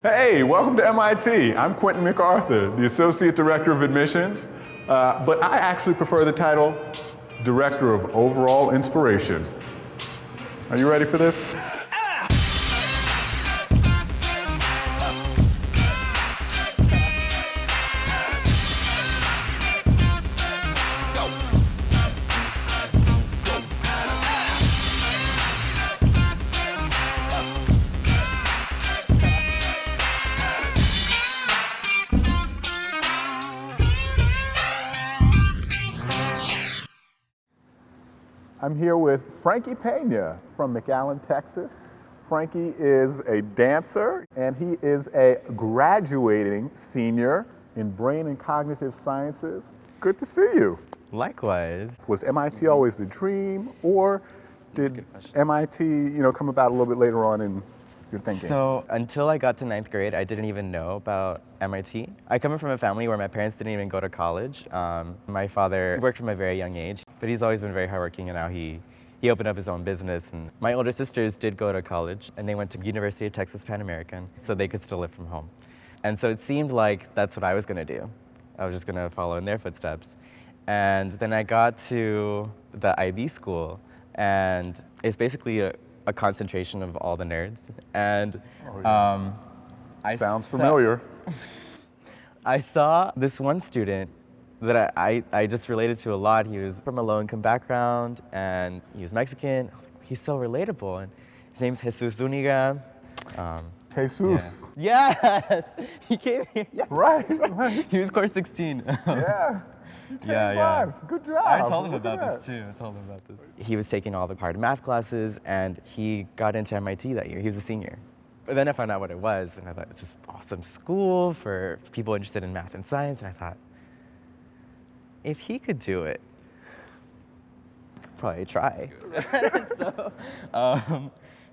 Hey, welcome to MIT. I'm Quentin MacArthur, the Associate Director of Admissions, uh, but I actually prefer the title Director of Overall Inspiration. Are you ready for this? I'm here with Frankie Pena from McAllen, Texas. Frankie is a dancer and he is a graduating senior in brain and cognitive sciences. Good to see you. Likewise. Was MIT always the dream or did MIT, you know, come about a little bit later on in your thinking? So until I got to ninth grade, I didn't even know about MIT. I come from a family where my parents didn't even go to college. Um, my father worked from a very young age, but he's always been very hardworking and now he, he opened up his own business. And my older sisters did go to college and they went to University of Texas Pan American so they could still live from home. And so it seemed like that's what I was gonna do. I was just gonna follow in their footsteps. And then I got to the IB school and it's basically a, a concentration of all the nerds. And Oh, yeah. um, I Sounds familiar. I saw this one student that I, I, just related to a lot. He was from a low income background and he was Mexican. I was like, he's so relatable. And his name's Jesus Zuniga. Um, Jesus. yeah. Yes, he came here. Right, right. He was course 16. Yeah. Yeah, yeah. Good job. I told him Look about this too. I told him about this. He was taking all the hard math classes and he got into MIT that year. He was a senior. But then I found out what it was and I thought, it's this awesome school for people interested in math and science. And I thought, if he could do it, I could probably try. so, um,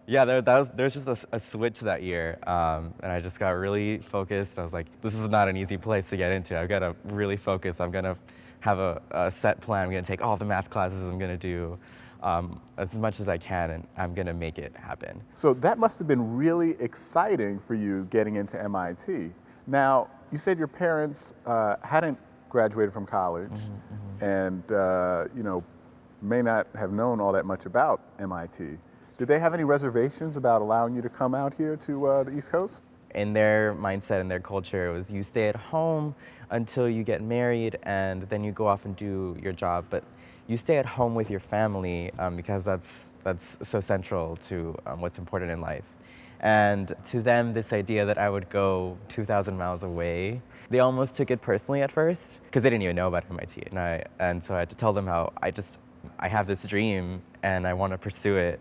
yeah, there, that was, there was just a, a switch that year, um, and I just got really focused. I was like, this is not an easy place to get into. I've got to really focus. I'm gonna have a, a set plan. I'm gonna take all the math classes. I'm gonna do um, as much as I can, and I'm gonna make it happen. So that must have been really exciting for you getting into MIT. Now, you said your parents uh, hadn't graduated from college and, uh, you know, may not have known all that much about MIT. Did they have any reservations about allowing you to come out here to uh, the East Coast? in their mindset and their culture it was you stay at home until you get married and then you go off and do your job but you stay at home with your family um, because that's that's so central to um, what's important in life and to them this idea that i would go 2000 miles away they almost took it personally at first because they didn't even know about mit and i and so i had to tell them how i just i have this dream and i want to pursue it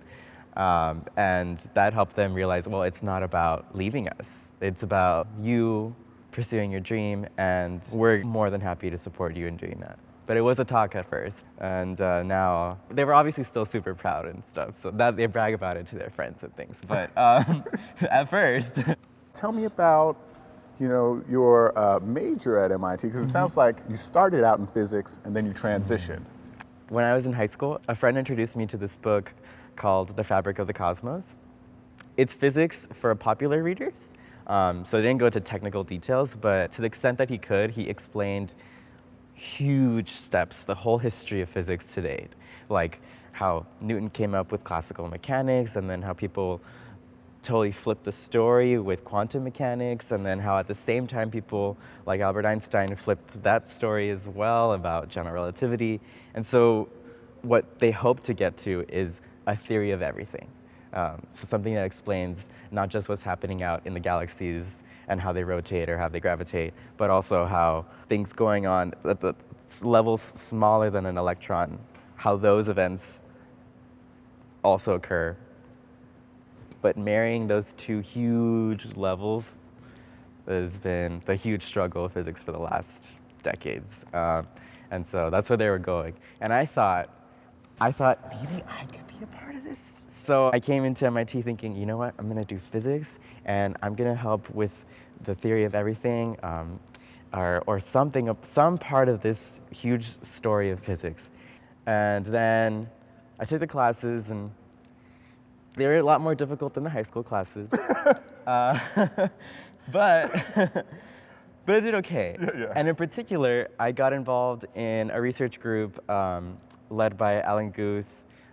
um, and that helped them realize, well, it's not about leaving us. It's about you pursuing your dream, and we're more than happy to support you in doing that. But it was a talk at first, and uh, now they were obviously still super proud and stuff, so that they brag about it to their friends and things. But um, at first, Tell me about, you know, your uh, major at MIT, because it sounds like you started out in physics and then you transitioned. when I was in high school, a friend introduced me to this book called The Fabric of the Cosmos. It's physics for popular readers, um, so I didn't go into technical details, but to the extent that he could, he explained huge steps, the whole history of physics to date, like how Newton came up with classical mechanics and then how people totally flipped the story with quantum mechanics, and then how at the same time people like Albert Einstein flipped that story as well about general relativity. And so what they hope to get to is a theory of everything. Um, so something that explains not just what's happening out in the galaxies and how they rotate or how they gravitate, but also how things going on at the levels smaller than an electron, how those events also occur but marrying those two huge levels has been the huge struggle of physics for the last decades. Um, and so that's where they were going. And I thought, I thought maybe I could be a part of this. So I came into MIT thinking, you know what, I'm gonna do physics and I'm gonna help with the theory of everything um, or, or something, some part of this huge story of physics. And then I took the classes and they were a lot more difficult than the high school classes. uh, but but I did okay. Yeah, yeah. And in particular, I got involved in a research group um, led by Alan Guth,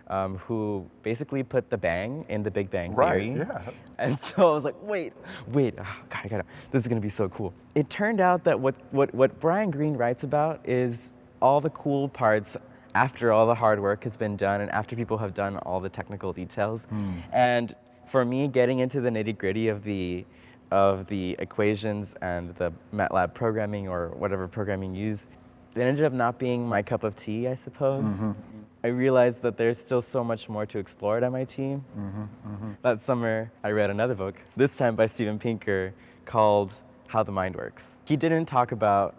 um, who basically put the bang in the Big Bang Theory. Right, yeah. And so I was like, wait, wait, oh, God, I gotta, this is gonna be so cool. It turned out that what, what, what Brian Greene writes about is all the cool parts after all the hard work has been done and after people have done all the technical details. Hmm. And for me, getting into the nitty gritty of the, of the equations and the MATLAB programming or whatever programming you use, it ended up not being my cup of tea, I suppose. Mm-hmm. I realized that there's still so much more to explore at MIT. Mm-hmm. Mm-hmm. That summer, I read another book, this time by Steven Pinker, called How the Mind Works. He didn't talk about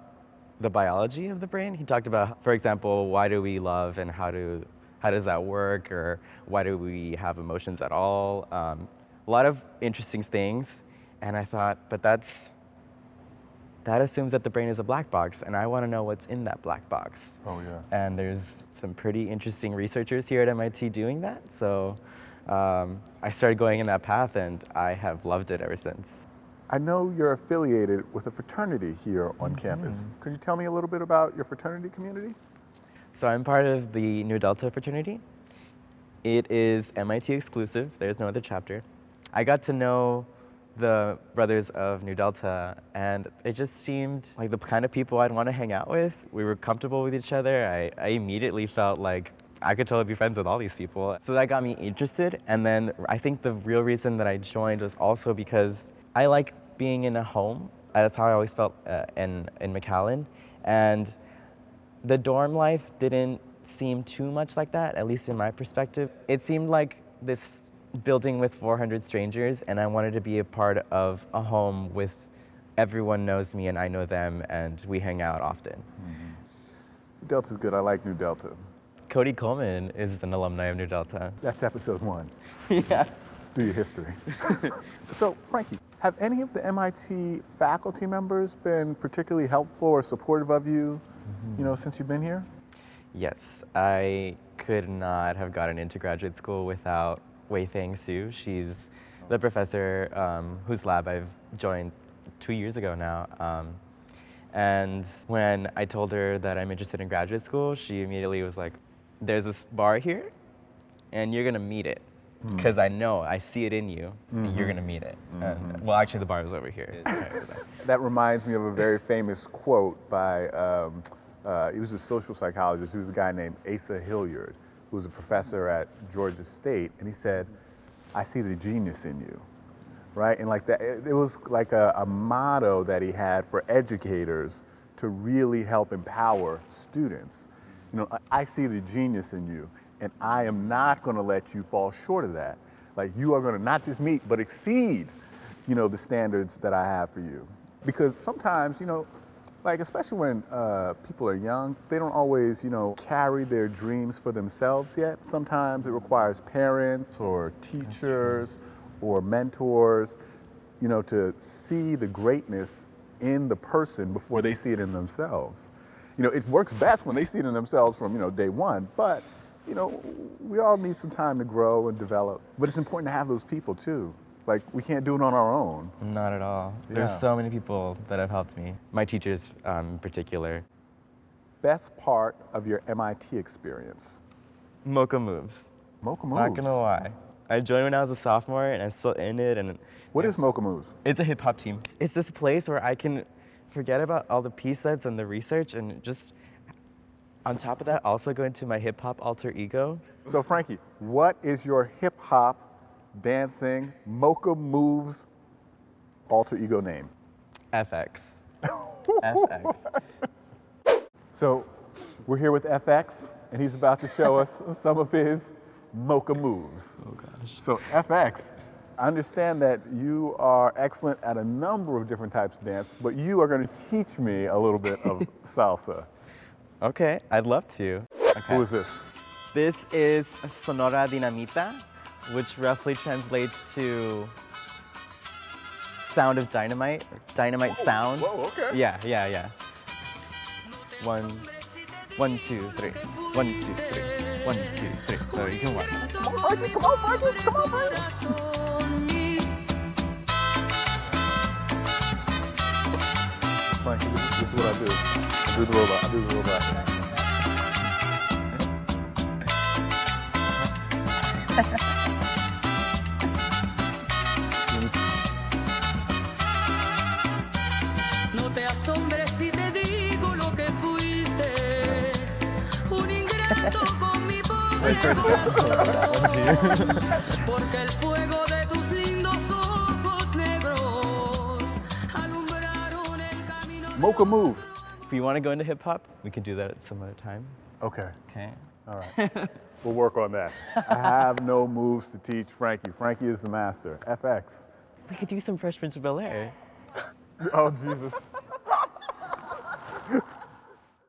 the biology of the brain. He talked about, for example, why do we love and how do how does that work, or why do we have emotions at all? Um, a lot of interesting things, and I thought, but that's that assumes that the brain is a black box, and I want to know what's in that black box. Oh, yeah. And there's some pretty interesting researchers here at MIT doing that. So um, I started going in that path, and I have loved it ever since. I know you're affiliated with a fraternity here on mm-hmm. campus. Could you tell me a little bit about your fraternity community? So I'm part of the Nu Delta fraternity. It is MIT exclusive. There's no other chapter. I got to know the brothers of Nu Delta, and it just seemed like the kind of people I'd want to hang out with. We were comfortable with each other. I, I immediately felt like I could totally be friends with all these people. So that got me interested. And then I think the real reason that I joined was also because I like being in a home. That's how I always felt uh, in, in McAllen. And the dorm life didn't seem too much like that, at least in my perspective. It seemed like this building with 400 strangers, and I wanted to be a part of a home with everyone knows me and I know them, and we hang out often. Delta's good. I like Nu Delta. Cody Coleman is an alumni of Nu Delta. That's episode one. yeah. Do your history. so, Frankie, have any of the MIT faculty members been particularly helpful or supportive of you, you know, since you've been here? Yes, I could not have gotten into graduate school without Weifeng Xu. She's the professor um, whose lab I've joined two years ago now. Um, and when I told her that I'm interested in graduate school, she immediately was like, There's this bar here, and you're gonna meet it. Because I know, I see it in you, and you're gonna meet it. And, well, actually, the bar is over here. That reminds me of a very famous quote by, um, uh, he was a social psychologist. He was a guy named Asa Hilliard, who was a professor at Georgia State. And he said, I see the genius in you, right? And like that, it, it was like a, a motto that he had for educators to really help empower students. You know, I, I see the genius in you, and I am not going to let you fall short of that. Like you are going to not just meet, but exceed, you know, the standards that I have for you. Because sometimes, you know, like especially when uh, people are young, they don't always, you know, carry their dreams for themselves yet. Sometimes it requires parents or teachers or mentors, you know, to see the greatness in the person before they see it in themselves. You know, it works best when they see it in themselves from, you know, day one, but, you know, we all need some time to grow and develop. But it's important to have those people too. Like, we can't do it on our own. Not at all. There's so many people that have helped me. My teachers, um, in particular. Best part of your MIT experience? Mocha moves. Mocha Moves. Not gonna lie. I joined when I was a sophomore, and I'm still in it. And What is Mocha Moves? it's a hip hop team. It's this place where I can forget about all the P sets and the research, and just on top of that, also go into my hip hop alter ego. So, Frankie, what is your hip hop dancing Mocha Moves alter ego name? FX. FX. So, we're here with FX, and he's about to show us some of his Mocha Moves. Oh gosh. So, FX, I understand that you are excellent at a number of different types of dance, but you are going to teach me a little bit of salsa. Okay, I'd love to. Okay. Who is this? This is Sonora Dinamita, which roughly translates to sound of dynamite, dynamite sound. Whoa, okay. Yeah, yeah, yeah. One, one, two, three. One, two, three. One, two, three. So you can watch. Come on, come on, Frankie. Do the robot. I'll do the robot. No te asombres si te digo lo que fuiste. Un ingrato con mi pobre corazón. Porque el fuego Mocha move. If you want to go into hip hop, we can do that at some other time. Okay. Okay. All right. we'll work on that. I have no moves to teach Frankie. Frankie is the master. FX. We could do some Fresh Prince of Bel Air. Oh, Jesus.